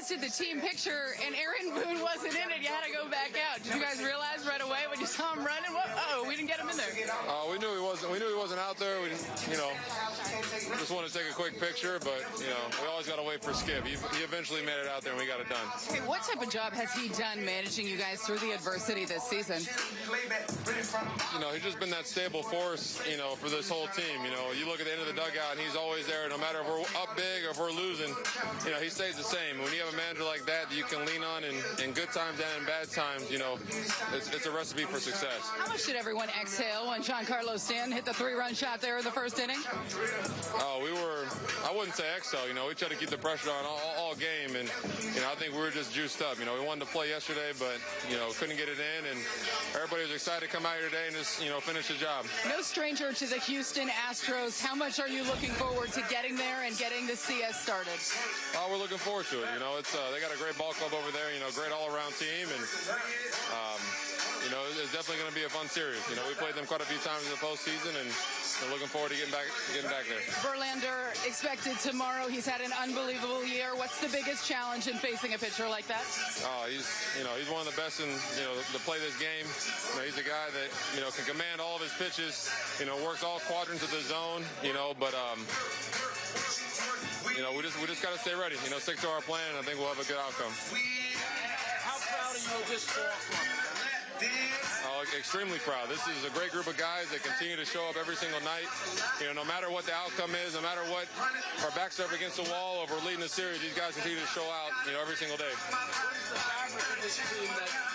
guys did the team picture and Aaron Boone wasn't in it. You had to go back out. Did you guys realize right away when you saw him running? Just wanted to take a quick picture, but you know, we always got to wait for Skip. He, he eventually made it out there, and we got it done. Okay, what type of job has he done managing you guys through the adversity this season? You know, he's just been that stable force. You know, for this whole team. You know, you look at the end of the dugout, and he's always there, no matter if we're up big or if we're losing. You know, he stays the same. When you have a manager like that that you can lean on in, in good times and in bad times, you know, it's, it's a recipe for success. How much did everyone exhale when Giancarlo Stanton hit the three-run shot there in the first inning? Oh, we were, I wouldn't say exhale, you know, we tried to keep the pressure on all, all game, and, you know, I think we were just juiced up. You know, we wanted to play yesterday, but, you know, couldn't get it in, and everybody was excited to come out here today and just, you know, finish the job. No stranger to the Houston Astros. How much are you looking forward to getting there and getting the CS started? Oh, we're looking forward to it. You know, it's uh, they got a great ball club over there. You know, great all-around team, and um, you know, it's definitely going to be a fun series. You know, we played them quite a few times in the postseason, and we're looking forward to getting back, getting back there. Verlander expected tomorrow. He's had an unbelievable year. What's the biggest challenge in facing a pitcher like that? Oh, he's you know he's one of the best in you know to play this game. You know, he's a guy that you know can command all of his pitches. You know, works all quadrants of the zone. You know, but um, you know, we just we just got to stay ready. You know, stick to our plan, and I think we'll have a good outcome. Proud you of ball? Oh, extremely proud. This is a great group of guys that continue to show up every single night. You know, no matter what the outcome is, no matter what our backs are up against the wall, or we're leading the series, these guys continue to show out. You know, every single day.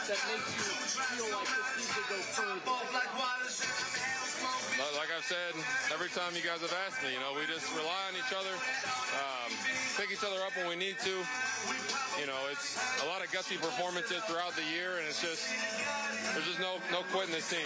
What is the fabric of this team that, that makes you feel like this team can go further? Like I've said, every time you guys have asked me, you know, we just rely on each other, um, pick each other up when we need to. You know, it's a lot of gutsy performances throughout the year, and it's just there's just no no quitting this team.